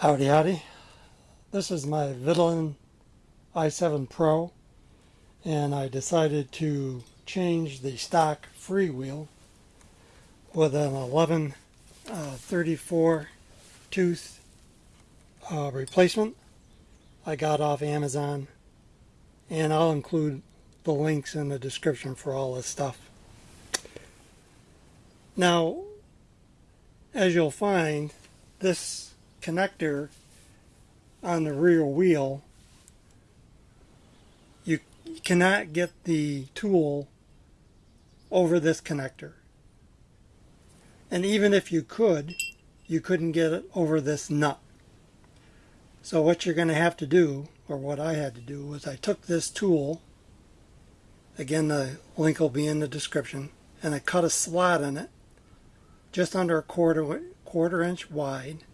Howdy howdy. This is my Vitilan i7 Pro and I decided to change the stock freewheel with an 1134 uh, tooth uh, replacement I got off Amazon and I'll include the links in the description for all this stuff. Now as you'll find this connector on the rear wheel, you cannot get the tool over this connector. And even if you could, you couldn't get it over this nut. So what you're going to have to do, or what I had to do, was I took this tool, again the link will be in the description, and I cut a slot in it, just under a quarter, quarter inch wide,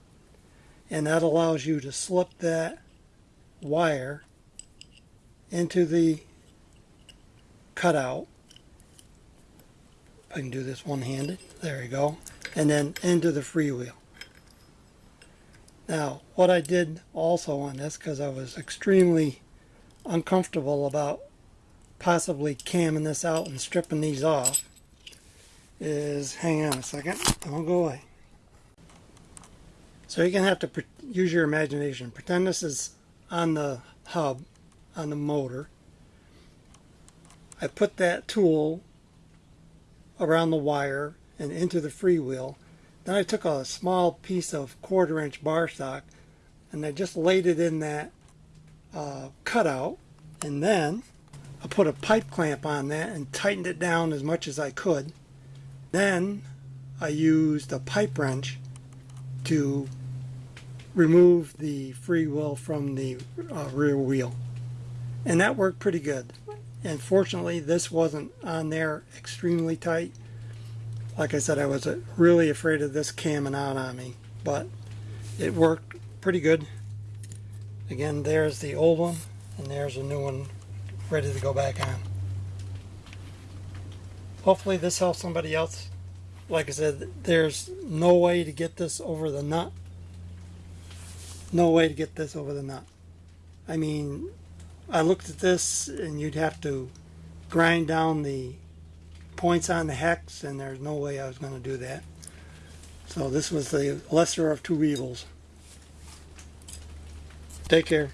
and that allows you to slip that wire into the cutout. I can do this one-handed. There you go. And then into the freewheel. Now, what I did also on this, because I was extremely uncomfortable about possibly camming this out and stripping these off, is, hang on a second, don't go away. So you're going to have to use your imagination. Pretend this is on the hub, on the motor. I put that tool around the wire and into the freewheel. Then I took a small piece of quarter inch bar stock and I just laid it in that uh, cutout and then I put a pipe clamp on that and tightened it down as much as I could. Then I used a pipe wrench to remove the freewheel from the uh, rear wheel. And that worked pretty good. And fortunately, this wasn't on there extremely tight. Like I said, I was uh, really afraid of this camming out on me. But it worked pretty good. Again, there's the old one. And there's a new one ready to go back on. Hopefully this helps somebody else like I said, there's no way to get this over the nut. No way to get this over the nut. I mean, I looked at this and you'd have to grind down the points on the hex and there's no way I was going to do that. So this was the lesser of two evils. Take care.